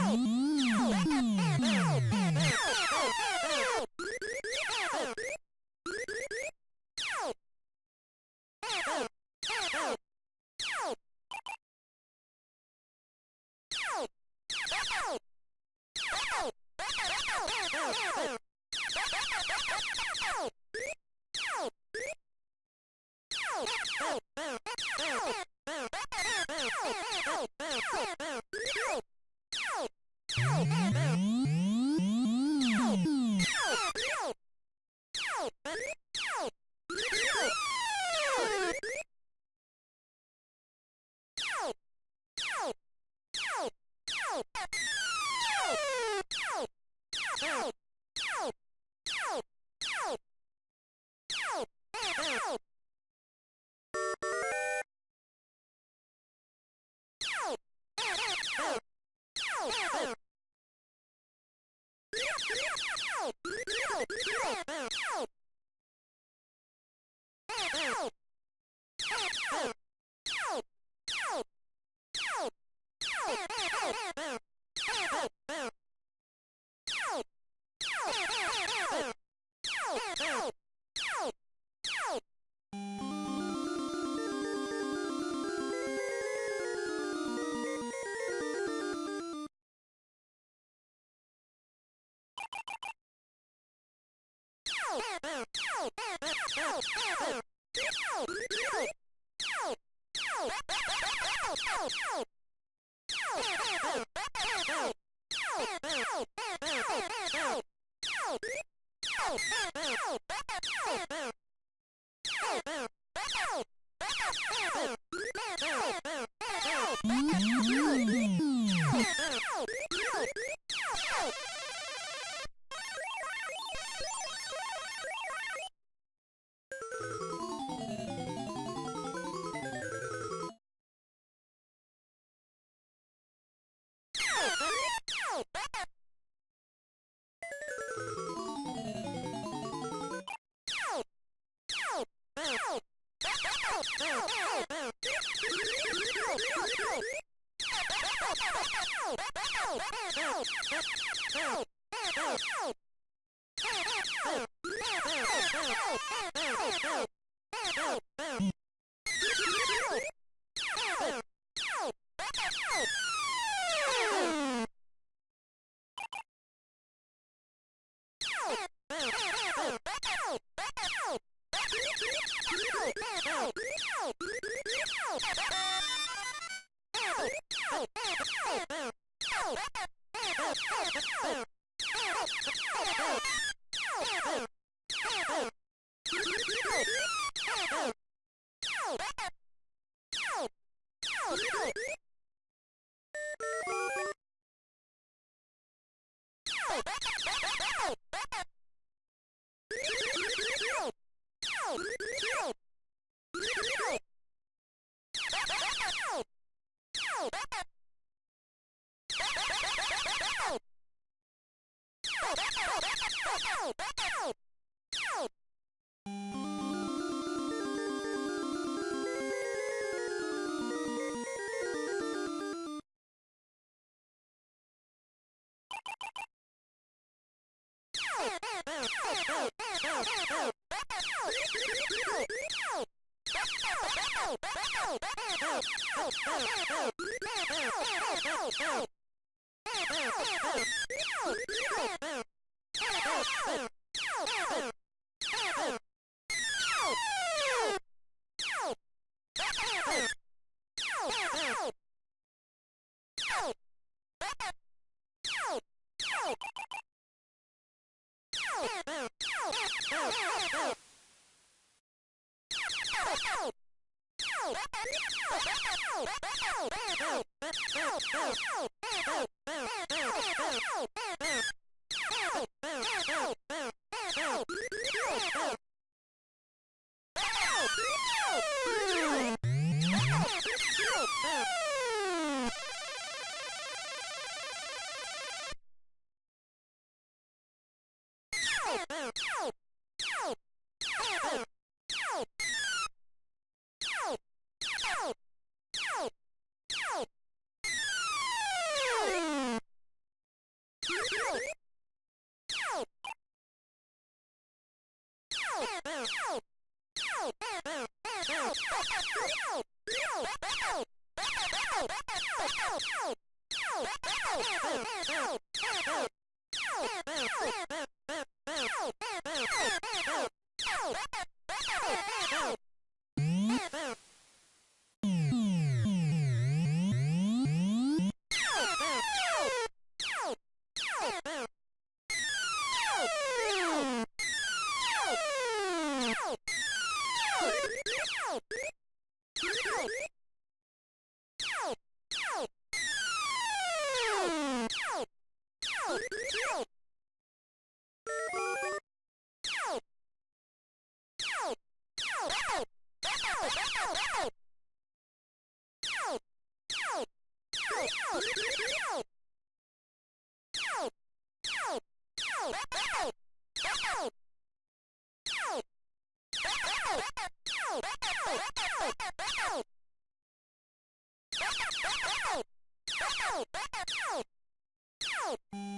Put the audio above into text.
Mm-hmm. Help! Oh! Oh! Woo! Oh! Oh! Oh, Bye.